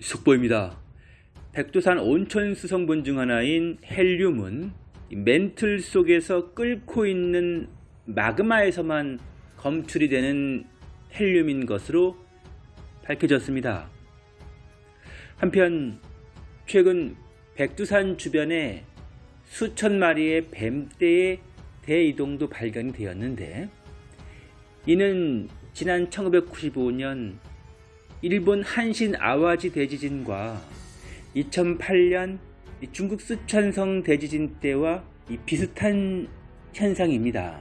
속보입니다. 백두산 온천 수성분 중 하나인 헬륨은 멘틀 속에서 끓고 있는 마그마에서만 검출이 되는 헬륨인 것으로 밝혀졌습니다. 한편 최근 백두산 주변에 수천 마리의 뱀떼의 대이동도 발견이 되었는데 이는 지난 1995년 일본 한신 아와지 대지진과 2008년 중국 수천성 대지진 때와 비슷한 현상입니다.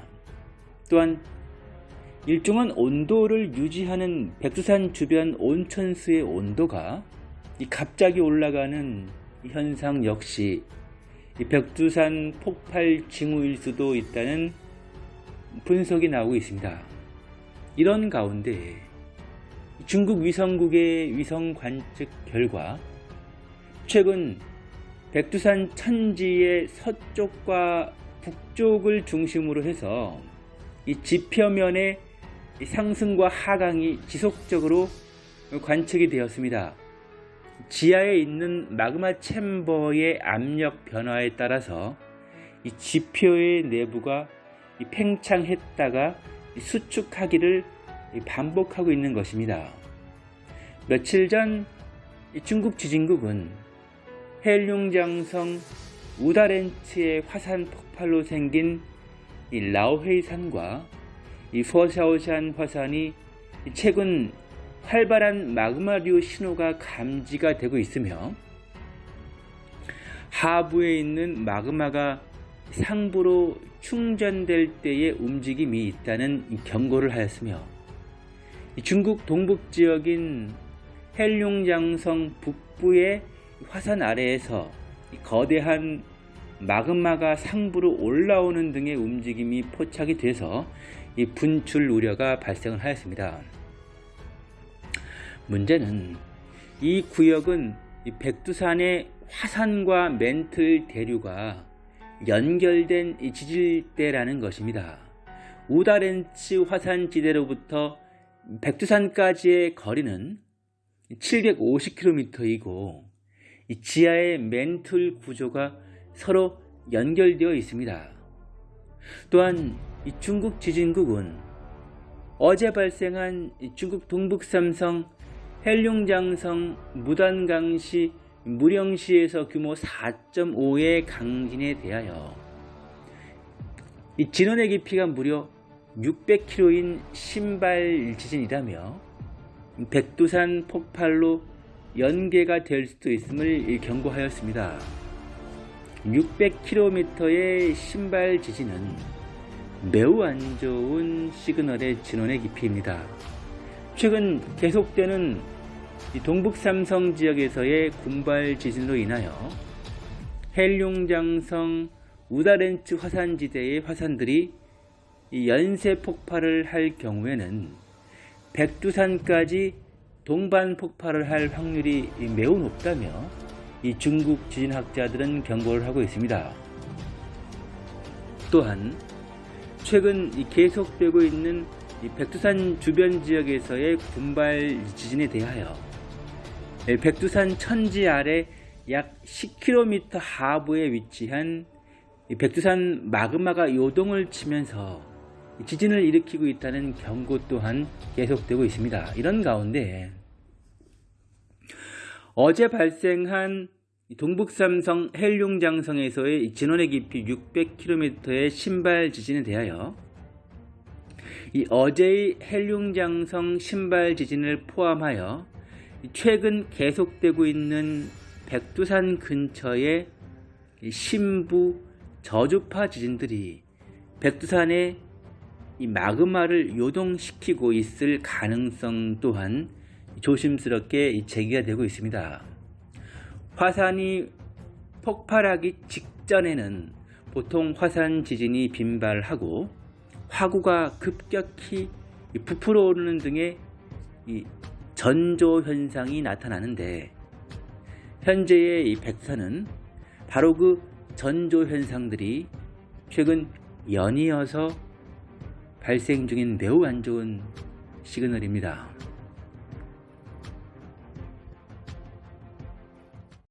또한 일정한 온도를 유지하는 백두산 주변 온천수의 온도가 갑자기 올라가는 현상 역시 백두산 폭발 징후일 수도 있다는 분석이 나오고 있습니다. 이런 가운데 중국 위성국의 위성 관측 결과 최근 백두산 천지의 서쪽과 북쪽을 중심으로 해서 이 지표면의 상승과 하강이 지속적으로 관측이 되었습니다. 지하에 있는 마그마 챔버의 압력 변화에 따라서 이 지표의 내부가 팽창했다가 수축하기를 반복하고 있는 것입니다. 며칠 전 중국 지진국은 헬룡장성 우다렌츠의 화산 폭발로 생긴 라오헤이산과 포샤오샨 화산이 최근 활발한 마그마류 신호가 감지가 되고 있으며 하부에 있는 마그마가 상부로 충전될 때의 움직임이 있다는 경고를 하였으며 중국 동북 지역인 헬룡장성 북부의 화산 아래에서 거대한 마그마가 상부로 올라오는 등의 움직임이 포착이 돼서 이 분출 우려가 발생을 하였습니다. 문제는 이 구역은 백두산의 화산과 멘틀 대류가 연결된 지질대라는 것입니다. 우다렌츠 화산지대로부터 백두산까지의 거리는 750km이고 지하의 멘틀 구조가 서로 연결되어 있습니다. 또한 중국 지진국은 어제 발생한 중국 동북삼성 헬룡장성 무단강시 무령시에서 규모 4.5의 강진에 대하여 이 진원의 깊이가 무려 600km인 신발 지진이라며 백두산 폭발로 연계가 될 수도 있음을 경고하였습니다. 600km의 신발 지진은 매우 안 좋은 시그널의 진원의 깊이입니다. 최근 계속되는 동북삼성 지역에서의 군발 지진으로 인하여 헬룡장성 우다렌츠 화산지대의 화산들이 연쇄 폭발을 할 경우에는 백두산까지 동반 폭발을 할 확률이 매우 높다며 이 중국 지진학자들은 경고를 하고 있습니다. 또한 최근 계속되고 있는 백두산 주변 지역에서의 군발 지진에 대하여 백두산 천지 아래 약 10km 하부에 위치한 백두산 마그마가 요동을 치면서 지진을 일으키고 있다는 경고 또한 계속되고 있습니다. 이런 가운데 어제 발생한 동북삼성 헬룡장성에서의 진원의 깊이 600km의 신발 지진에 대하여 이 어제의 헬룡장성 신발 지진을 포함하여 최근 계속되고 있는 백두산 근처의 신부 저주파 지진들이 백두산의 이 마그마를 요동시키고 있을 가능성 또한 조심스럽게 제기가 되고 있습니다. 화산이 폭발하기 직전에는 보통 화산 지진이 빈발하고 화구가 급격히 부풀어 오르는 등의 전조 현상이 나타나는데 현재의 이 백산은 바로 그 전조 현상들이 최근 연이어서 발생 중인 매우 안 좋은 시그널입니다.